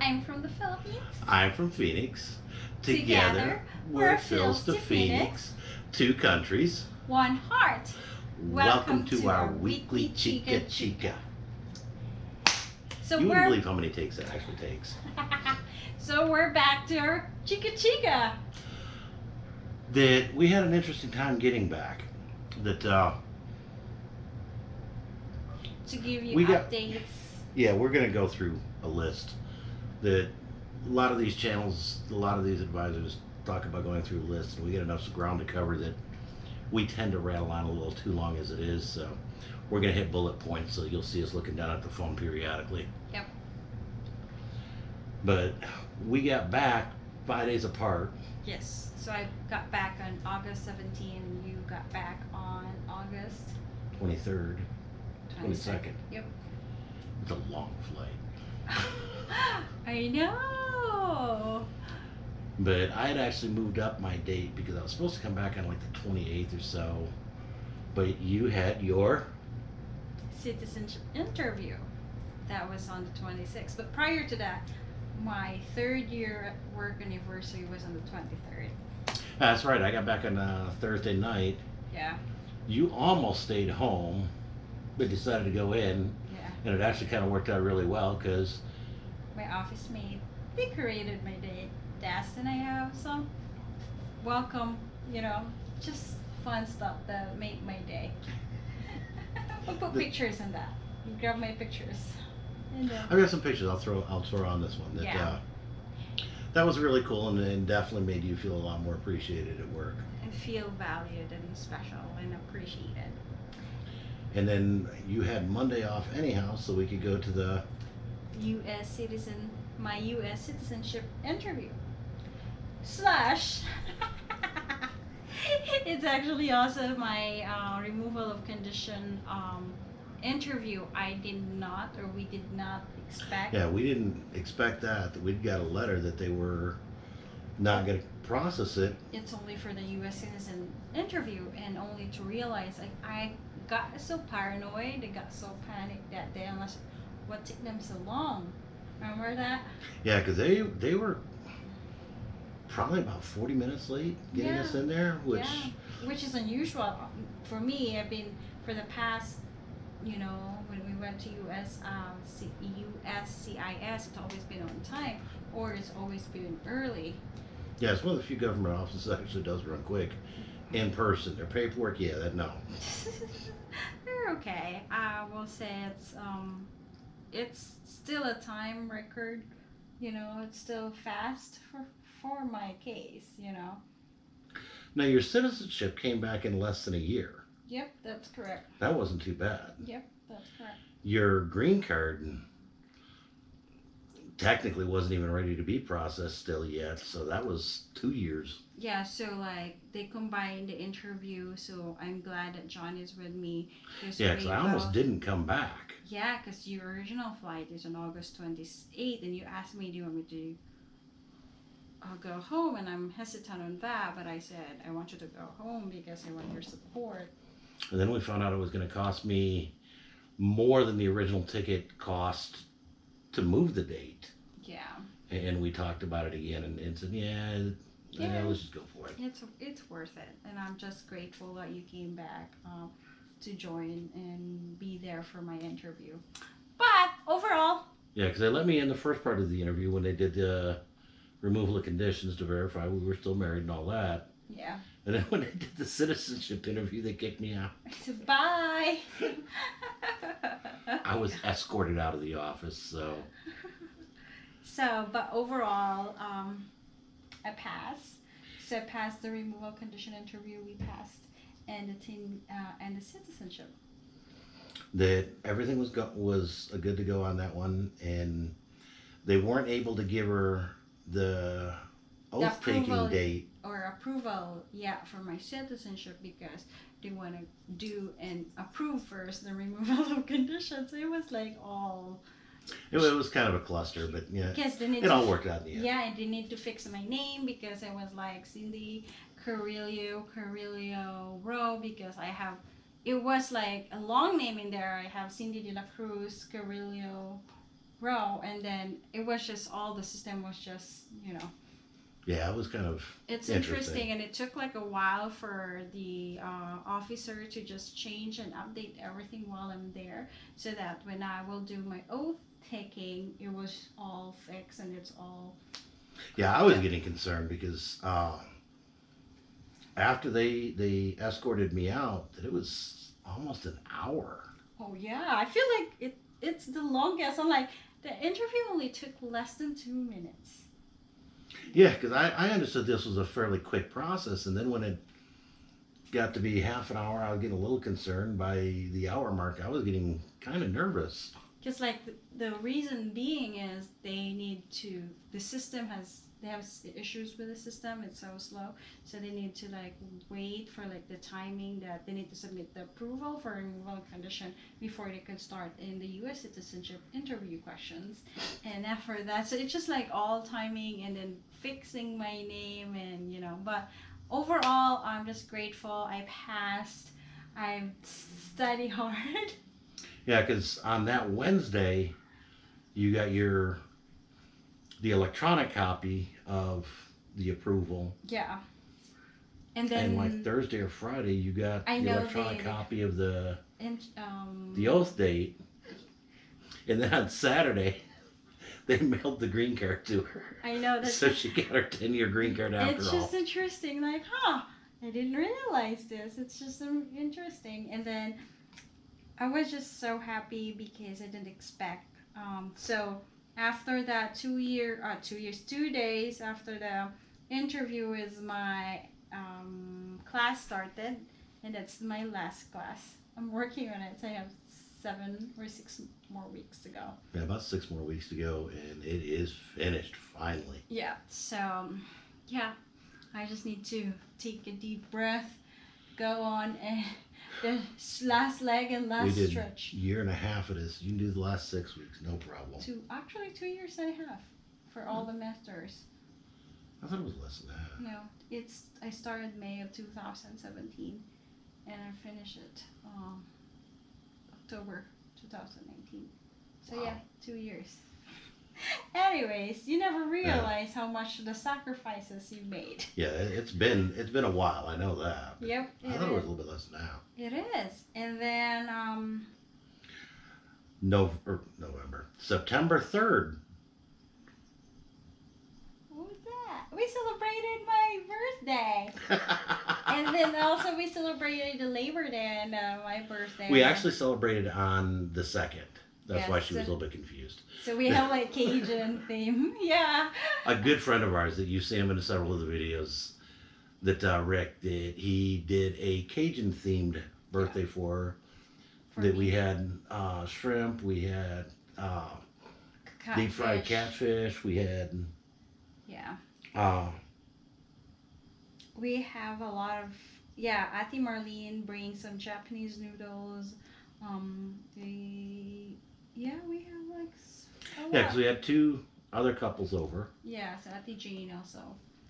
I'm from the Philippines. I'm from Phoenix. Together, Together, we're Phil's to Phoenix. Phoenix. Two countries. One heart. Welcome, to, our weekly Chika Chika. So You wouldn't believe how many takes that actually takes. so we're back to our Chika Chika. That we had an interesting time getting back. That uh, To give you We got- updates. yeah, we're gonna go through a list. That a lot of these channels, a lot of these advisors talk about going through lists, and we get enough ground to cover that we tend to rattle on a little too long as it is. So we're gonna hit bullet points, so you'll see us looking down at the phone periodically. Yep. But we got back five days apart. Yes. So I got back on August 17 and you got back on August 23rd, 22nd. 22nd. Yep. It's a long flight. I know. But I had actually moved up my date because I was supposed to come back on like the 28th or so. But you had your. Citizenship interview. That was on the 26th. But prior to that, my third year work anniversary was on the 23rd. That's right, I got back on uh, Thursday night. Yeah. You almost stayed home, but decided to go in. And it actually kind of worked out really well because, My office mate decorated my day. desk and I have some welcome, you know, just fun stuff that make my day. I'll put The- pictures in that. You grab my pictures. And I've got some pictures I'll throw, I'll throw on this one. That, Yeah. uh, that was really cool and, and definitely made you feel a lot more appreciated at work. and feel valued and special and appreciated. And then you had Monday off anyhow, so we could go to the U.S. citizen, my U.S. citizenship interview. Slash, it's actually also my uh, removal of condition um, interview. I did not, or we did not expect. Yeah, we didn't expect that. that We'd got a letter that they were not going to process it. It's only for the U.S. citizen interview, and only to realize like I got so paranoid, I got so panicked that day. Unless what took them so long? Remember that? Yeah, because they they were probably about forty minutes late getting Yeah. us in there, which Yeah, which is unusual for me. I've been for the past, you know, when we went to US, um, C- USCIS, it's always been on time, or it's always been early. Yeah, it's one of the few government offices that actually does run quick in person. Their paperwork, yeah, that no. They're okay. I will say it's um, it's still a time record. You know, it's still fast for for my case. You know. Now your citizenship came back in less than a year. Yep, that's correct. That wasn't too bad. Yep, that's correct. Your green card technically wasn't even ready to be processed still yet, so that was two years. Yeah, so like they combined the interview, so I'm glad that John is with me. Yeah, because I almost didn't come back. Yeah, because your original flight is on August 28th, and you asked me, do you want me to uh, go home? And I'm hesitant on that, but I said, I want you to go home because I want your support. And then we found out it was going to cost me more than the original ticket cost to move the date. Yeah, And we talked about it again and, and said, yeah, yeah, let's just go for it. it's it's worth it, and I'm just grateful that you came back um, to join and be there for my interview. But overall, Yeah, because they let me in the first part of the interview when they did the removal of conditions to verify we were still married and all that. yeah. And then when they did the citizenship interview, they kicked me out. I said, bye. I was escorted out of the office, so So, but overall, um, I passed. So I passed the removal condition interview. We passed, and the team uh, and the citizenship. that everything was go- was good to go on that one, and they weren't able to give her the oath taking date. or approval yeah for my citizenship because they want to do and approve first the removal of conditions it was like all It, it was kind of a cluster, but yeah, because they need it to all worked out in the end. yeah and they need to fix my name because i was like cindy carrillo carrillo row because i have it was like a long name in there i have cindy de la cruz carrillo row, and then it was just all the system was just you know Yeah, it was kind of it's Interesting. interesting, and it took like a while for the uh, officer to just change and update everything while I'm there, so that when I will do my oath taking, it was all fixed and it's all Yeah, I was getting concerned because uh, after they they escorted me out, that it was almost an hour. Oh yeah, I feel like it. It's the longest. I'm like the interview only took less than two minutes. Yeah, because I, I understood this was a fairly quick process, and then when it got to be half an hour, I was getting a little concerned. By the hour mark, I was getting kind of nervous. Just like the, the reason being is they need to. The system has they have issues with the system. It's so slow, so they need to like wait for like the timing that they need to submit the approval for removal condition before they can start in the U.S. citizenship interview questions. And after that, so it's just like all timing and then fixing my name and you know. But overall, I'm just grateful. I passed. I study hard. Yeah, because on that Wednesday, you got your the electronic copy of the approval, Yeah. And then and like Thursday or Friday, you got I the electronic they- copy of the and um the oath date, and then on Saturday, they mailed the green card to her, I know that so she got her ten year green card after it's all. It's just interesting like huh I didn't realize this. It's just interesting. And then I was just so happy because I didn't expect um so after that two year uh two years two days after the interview is my um class started and that's my last class. I'm working on it so I have seven or six more weeks to go Yeah, about six more weeks to go, and it is finished finally. Yeah. So, yeah, I just need to take a deep breath, go on, and the last leg and we last did stretch. year and a half of this. You can do the last six weeks, no problem. Two, actually, two years and a half for all the masters. I thought it was less than that. No, it's I started May of 2017, and I finished it um, October 2019. So yeah, two years. Anyways, you never realize how much the sacrifices you made. Yeah, it- it's been it's been a while. I know that. Yep, I thought it was a little bit less now. It is. And then um or November, September third. what was that? We celebrated my birthday. And then also we celebrated the Labor Day and uh, my birthday. we actually celebrated on the second. That's why Yes, she was a little bit confused. So we have like Cajun theme. Yeah. A good friend of ours that you see him in several of the videos that uh, Rick did. He did a Cajun themed birthday for her. For that me. we had uh, shrimp, we had uh, deep fried catfish, we had Yeah. Uh, We have a lot of yeah, Ati Marlene brings some Japanese noodles. Um the yeah, we have like yeah, because we had two other couples over. Yeah, so Auntie Jane also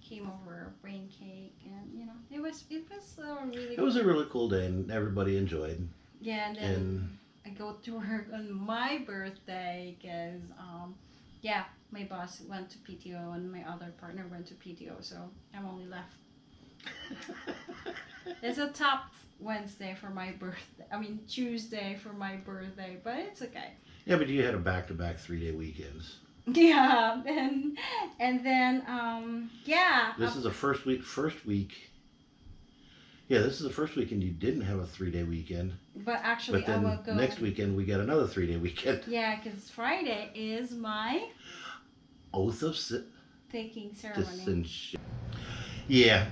came over, bring cake, and you know, it was it was a really It was a really cool day, and everybody enjoyed. yeah. And then And I go to work on my birthday because um, yeah, my boss went to PTO and my other partner went to PTO, so I'm only left. It's a top Wednesday for my birthday. I mean Tuesday for my birthday, but it's okay. yeah, but you had a back-to-back three-day weekends. Yeah, and and then um, yeah. This is the first week. First week. Yeah, this is the first weekend you didn't have a three-day weekend. but actually, But I then will go. next weekend we got another three-day weekend. Yeah, because Friday is my Oath of taking ceremony. Yeah,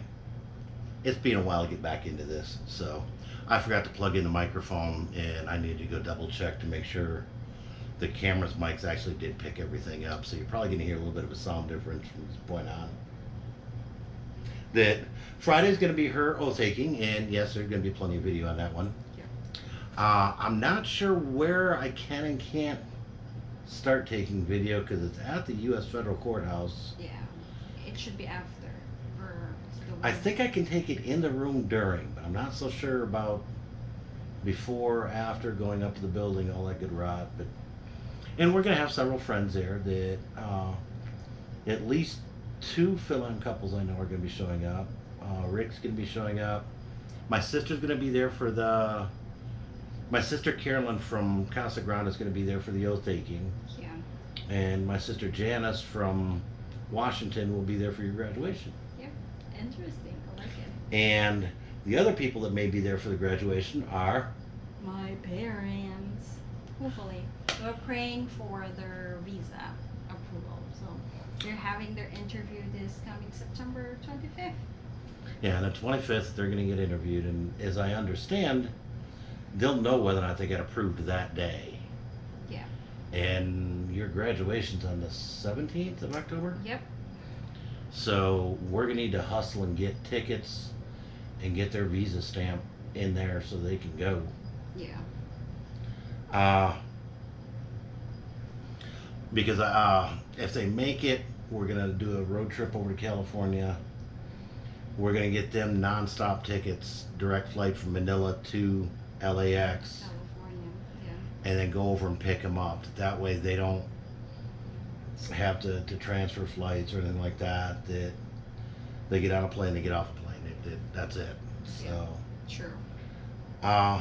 it's been a while to get back into this, so I forgot to plug in the microphone, and I need to go double check to make sure the camera's mics actually did pick everything up. So you're probably going to hear a little bit of a sound difference from this point on. That Friday's going to be her oath taking, and yes, there's going to be plenty of video on that one. Yeah. Uh, I'm not sure where I can and can't start taking video because it's at the U.S. Federal Courthouse. Yeah, it should be after. I think I can take it in the room during, but I'm not so sure about before, after, going up to the building, all that good rot. But And we're gonna have several friends there that, uh, at least two fill-in couples I know are gonna be showing up. Uh, Rick's gonna be showing up. My sister's gonna be there for the, my sister Carolyn from Casa Grande is gonna be there for the oath taking. Yeah. And my sister Janice from Washington will be there for your graduation. Yeah, interesting. I like it. And the other people that may be there for the graduation are, My parents. Hopefully. We're praying for their visa approval. So they're having their interview this coming September 25th. yeah, on the 25th, they're gonna get interviewed, and as I understand, they'll know whether or not they get approved that day. Yeah. And your graduation's on the 17th of October? Yep. So we're gonna need to hustle and get tickets and get their visa stamp in there so they can go. Yeah. Uh, because uh, if they make it, we're gonna do a road trip over to California. We're gonna get them nonstop tickets, direct flight from Manila to LAX, California. Yeah. and then go over and pick them up. That way they don't have to, to transfer flights or anything like that. That they get on a plane, they get off a plane. It, it, that's it. So. True. Uh,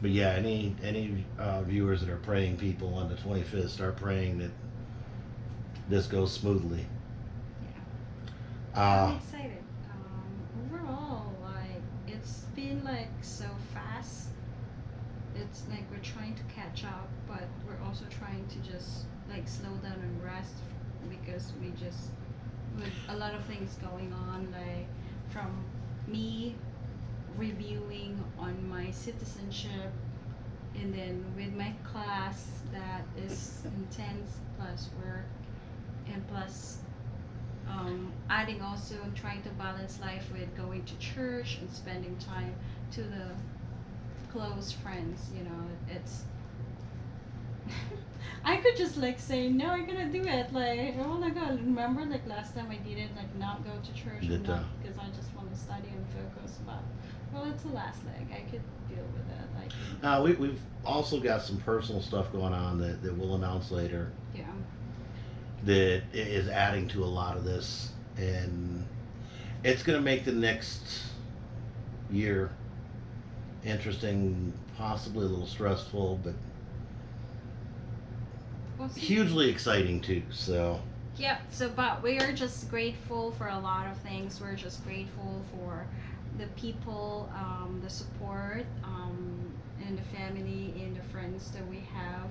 but yeah, any any uh, viewers that are praying people on the 25th start praying that this goes smoothly. I'm Uh, excited. Um, overall, like it's like so fast. It's like we're trying to catch up, but we're also trying to just like slow down and rest because we just with a lot of things going on, like from me reviewing on my citizenship and then with my class that is intense plus work and plus um, adding also trying to balance life with going to church and spending time to the close friends you know it's I could just like say no I'm gonna do it like oh my god remember like last time I did it like not go to church because I just want to study and focus but well it's the last leg I could deal with it can, uh, we, we've also got some personal stuff going on that, that we'll announce later. Yeah that is adding to a lot of this, and it's going to make the next year interesting, possibly a little stressful, but We'll hugely exciting too. So. Yeah, so but we are just grateful for a lot of things. We're just grateful for the people, um, the support, um, and the family and the friends that we have.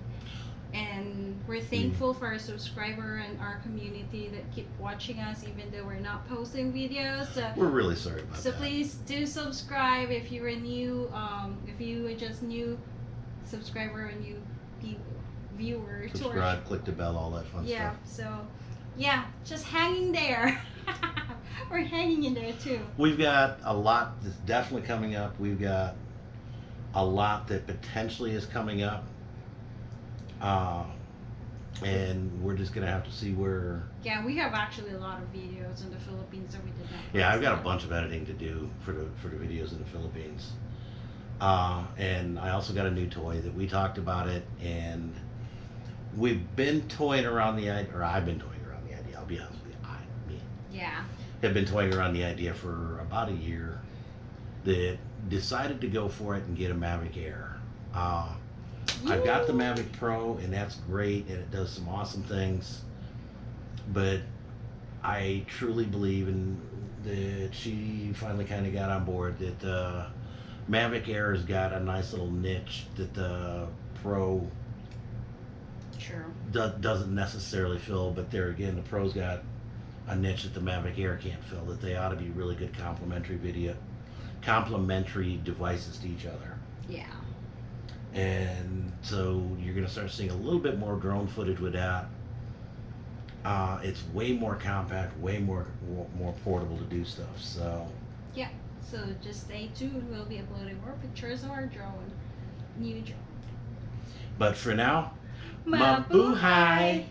And we're thankful for our subscriber and our community that keep watching us even though we're not posting videos. So, We're really sorry about so that. please do subscribe if you're a new, um, if you are just new subscriber and new viewer our Subscribe, click the bell, all that fun yeah, stuff. so yeah, just hanging there. We're hanging in there too. We've got a lot that's definitely coming up. We've got a lot that potentially is coming up. Uh, and we're just gonna have to see where. Yeah, we have actually a lot of videos in the Philippines that we did not. Yeah, I've got a bunch of editing to do for the for the videos in the Philippines. Uh, and I also got a new toy that we talked about it, and we've been toying around the idea, or I've been toying around the idea. I'll be honest with you, I me Yeah. have been toying around the idea for about a year. That decided to go for it and get a Mavic Air. Uh, I've got the Mavic Pro, and that's great, and it does some awesome things. But I truly believe in that she finally kind of got on board that the Mavic Air has got a nice little niche that the Pro True. do- doesn't necessarily fill. But there again, the Pro's got a niche that the Mavic Air can't fill. That they ought to be really good complementary video, complementary devices to each other. Yeah. And so you're going to start seeing a little bit more drone footage with that. Uh, it's way more compact, way more more portable to do stuff. So Yeah. So just stay tuned. We'll be uploading more pictures of our drone, new drone. but for now, Mabuhay!